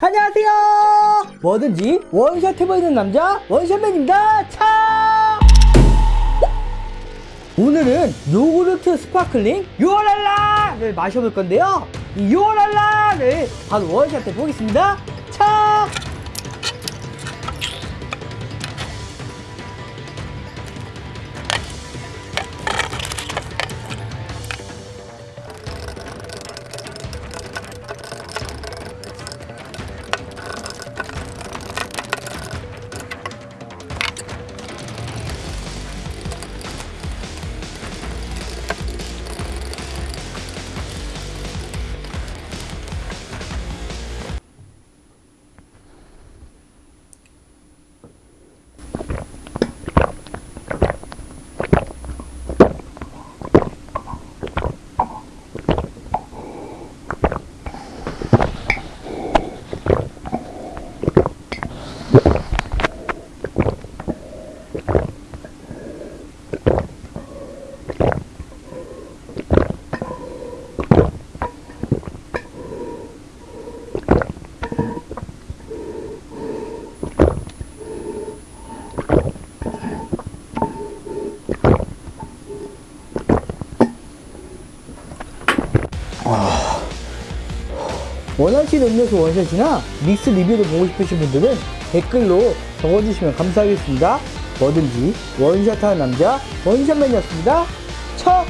안녕하세요. 뭐든지 원샷 해보이는 남자 원샷맨입니다. 차! 오늘은 요구르트 sparkling 요랄라를 마셔볼 건데요. 이 요랄라를 바로 원샷 해보겠습니다. 차 원하시는 음료수 원샷이나 믹스 리뷰를 보고 싶으신 분들은 댓글로 적어주시면 감사하겠습니다. 뭐든지 원샷하는 남자 원샷맨이었습니다. 첫